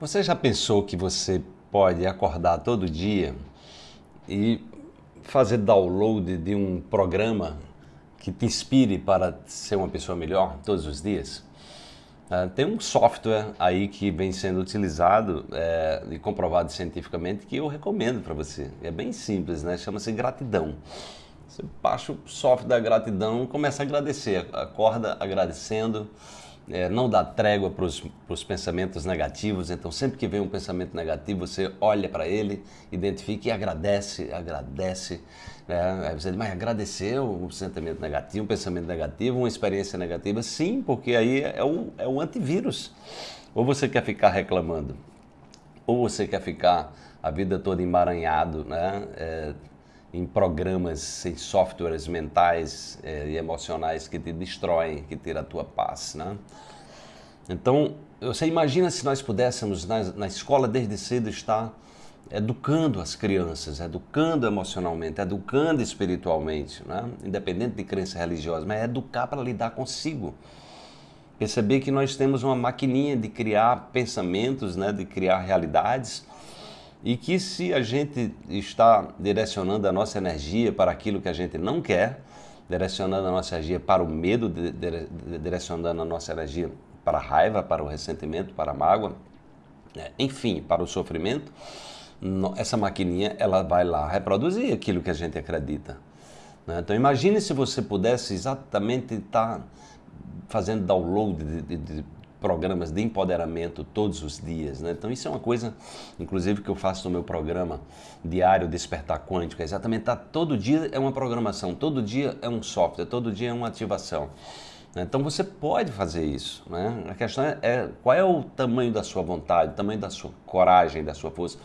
Você já pensou que você pode acordar todo dia e fazer download de um programa que te inspire para ser uma pessoa melhor todos os dias? Uh, tem um software aí que vem sendo utilizado é, e comprovado cientificamente que eu recomendo para você. É bem simples, né? Chama-se Gratidão. Você baixa o software da gratidão começa a agradecer. Acorda agradecendo é, não dá trégua para os pensamentos negativos, então sempre que vem um pensamento negativo, você olha para ele, identifica e agradece, agradece. Né? Aí você diz, mas agradecer um sentimento negativo, um pensamento negativo, uma experiência negativa? Sim, porque aí é o, é o antivírus. Ou você quer ficar reclamando, ou você quer ficar a vida toda emaranhado, né? É, em programas, em softwares mentais eh, e emocionais que te destroem, que tiram a tua paz. Né? Então, você imagina se nós pudéssemos, na, na escola desde cedo, estar educando as crianças, educando emocionalmente, educando espiritualmente, né? independente de crença religiosa, mas é educar para lidar consigo. Perceber que nós temos uma maquininha de criar pensamentos, né? de criar realidades, e que se a gente está direcionando a nossa energia para aquilo que a gente não quer, direcionando a nossa energia para o medo, direcionando a nossa energia para a raiva, para o ressentimento, para a mágoa, né, enfim, para o sofrimento, essa maquininha ela vai lá reproduzir aquilo que a gente acredita. Né? Então imagine se você pudesse exatamente estar fazendo download de, de, de programas de empoderamento todos os dias. Né? Então isso é uma coisa, inclusive, que eu faço no meu programa diário Despertar Quântico. É exatamente, tá, todo dia é uma programação, todo dia é um software, todo dia é uma ativação. Né? Então você pode fazer isso. Né? A questão é, é, qual é o tamanho da sua vontade, o tamanho da sua coragem, da sua força.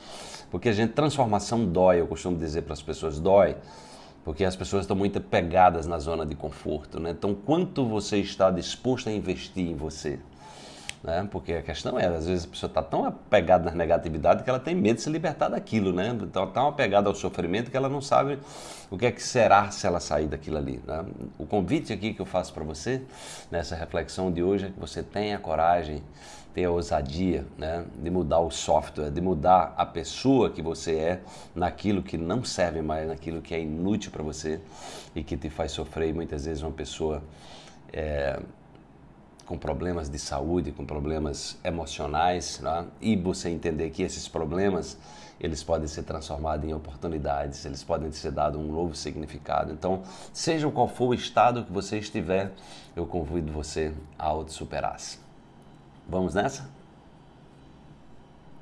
Porque a gente, transformação dói, eu costumo dizer para as pessoas, dói porque as pessoas estão muito pegadas na zona de conforto. Né? Então, quanto você está disposto a investir em você? Né? Porque a questão é, às vezes a pessoa está tão apegada na negatividade que ela tem medo de se libertar daquilo, né? Então, tão apegada ao sofrimento que ela não sabe o que é que será se ela sair daquilo ali. Né? O convite aqui que eu faço para você, nessa reflexão de hoje, é que você tenha coragem, tenha ousadia né? de mudar o software, de mudar a pessoa que você é naquilo que não serve mais, naquilo que é inútil para você e que te faz sofrer. E muitas vezes uma pessoa... É, com problemas de saúde, com problemas emocionais, né? e você entender que esses problemas eles podem ser transformados em oportunidades, eles podem ser dados um novo significado. Então, seja qual for o estado que você estiver, eu convido você a auto-superar-se. Vamos nessa?